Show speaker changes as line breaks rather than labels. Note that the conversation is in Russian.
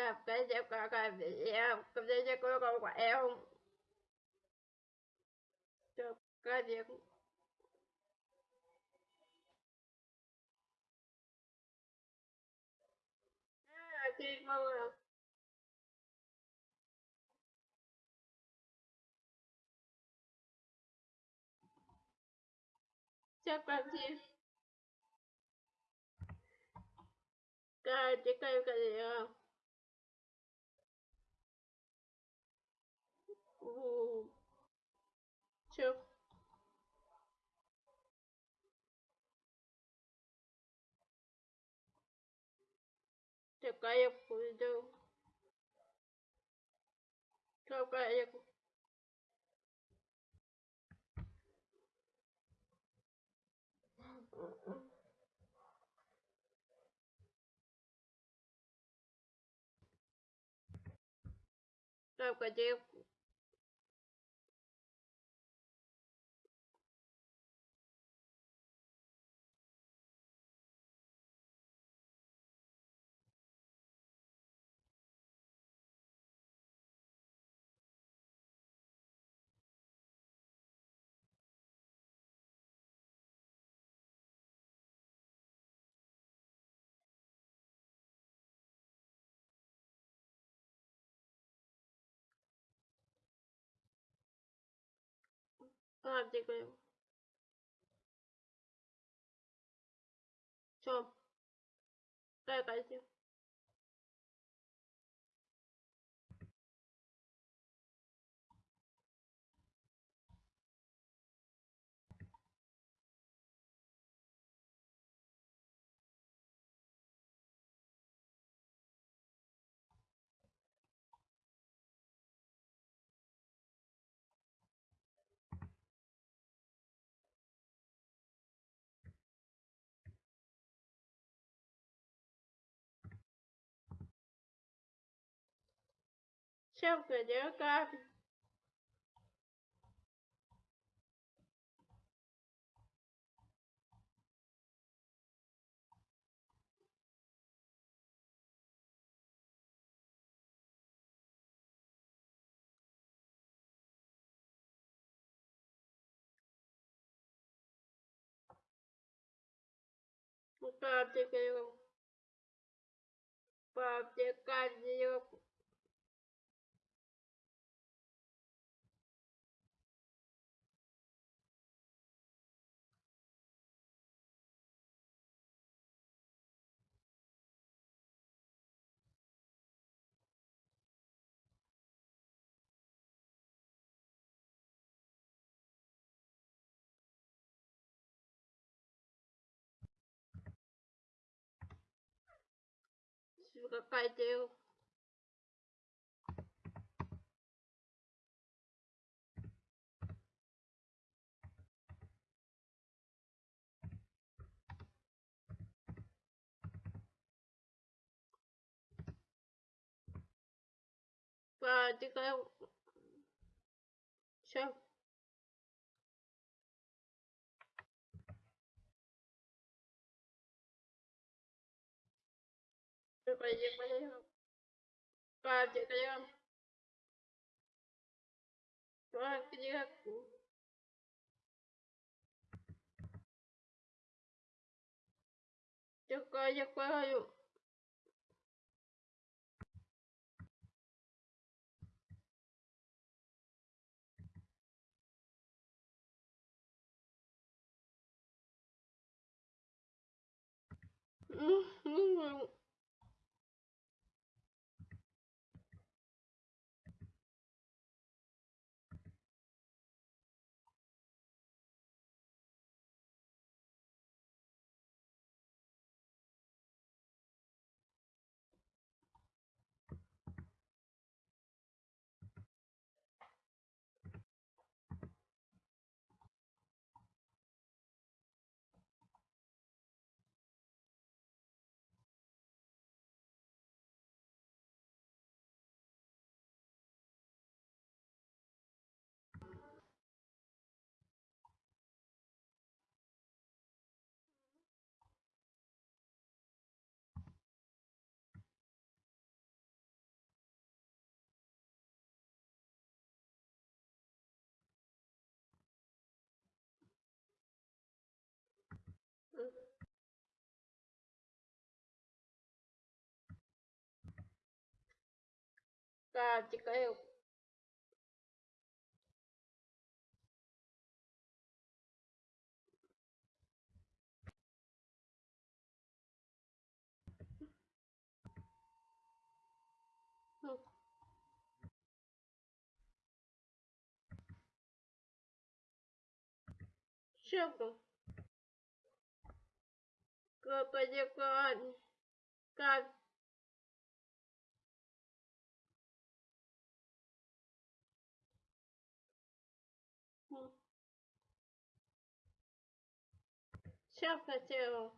cặp cái gì có cái gì em cặp dép cái có có quả em cặp cái dép khi mơ chắc làm gì cái gì cái gì không Two. Такая пойду. Такая Только девку. Guarda quello. Ciao. Dai, dai, Чем кладем капель? Папте кайром. Папте кайром. see what I do. But I think I so ยิงไปเยอะปาเจ็บเยอะตัวเยอะจะก็จะก็อยู่嗯嗯。практика Щепу. Э, ну, Крокодил Как self material